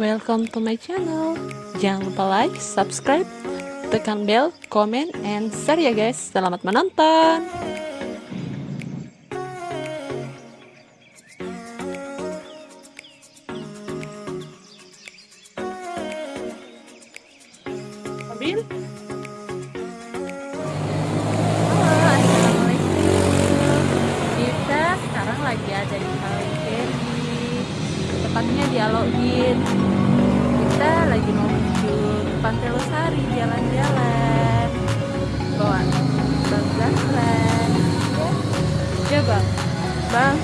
welcome to my channel. Jangan lupa like, subscribe, tekan bell, comment, and share ya guys. Selamat menonton. Pantai Losari jalan-jalan. Bawa Bang Zahran. Ya Bang. Bang.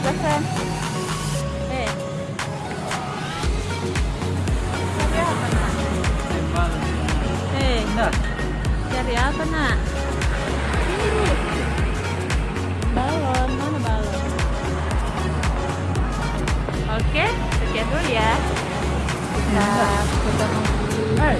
Zahran. Eh. Cari apa nak? Eh. Cari apa nak? Ini. Balon, mana balon? Oke, sekian dulu ya. Kita kita 네.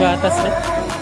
gatas eh.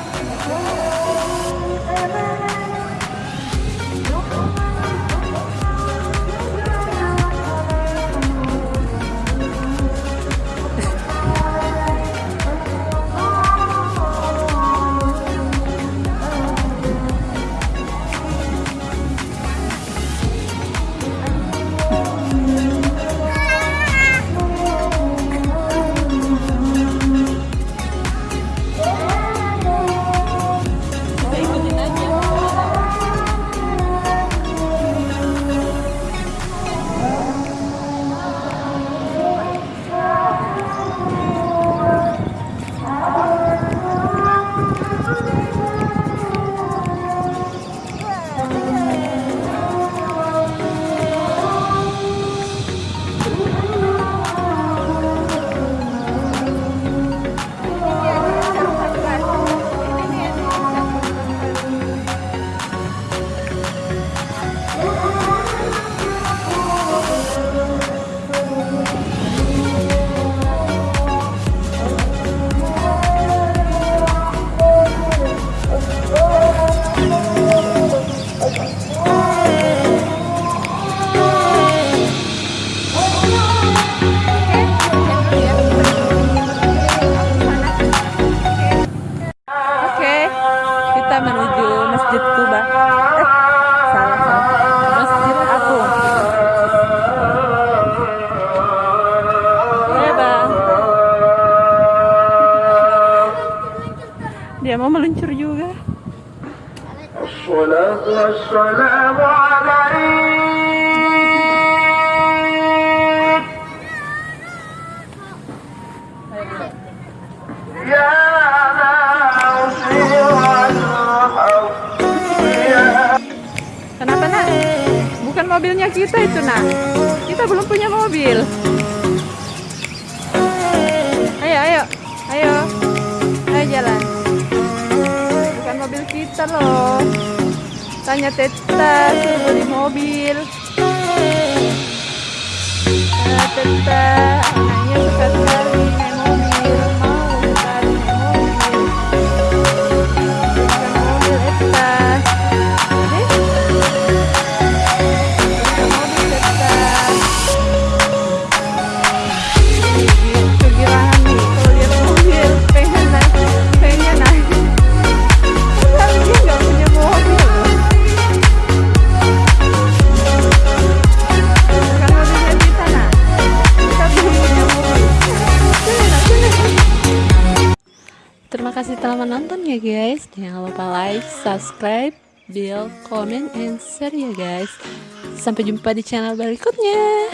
mau meluncur juga. Kenapa nak? Bukan mobilnya kita itu nak. Kita belum punya mobil. Ayo, ayo, ayo, ayo jalan. Mobil kita loh. Tanya Teta suruh beli mobil. Ah, Teta, anaknya suka sekali Terima kasih telah menonton ya guys. Jangan lupa like, subscribe, bell, comment, and share ya guys. Sampai jumpa di channel berikutnya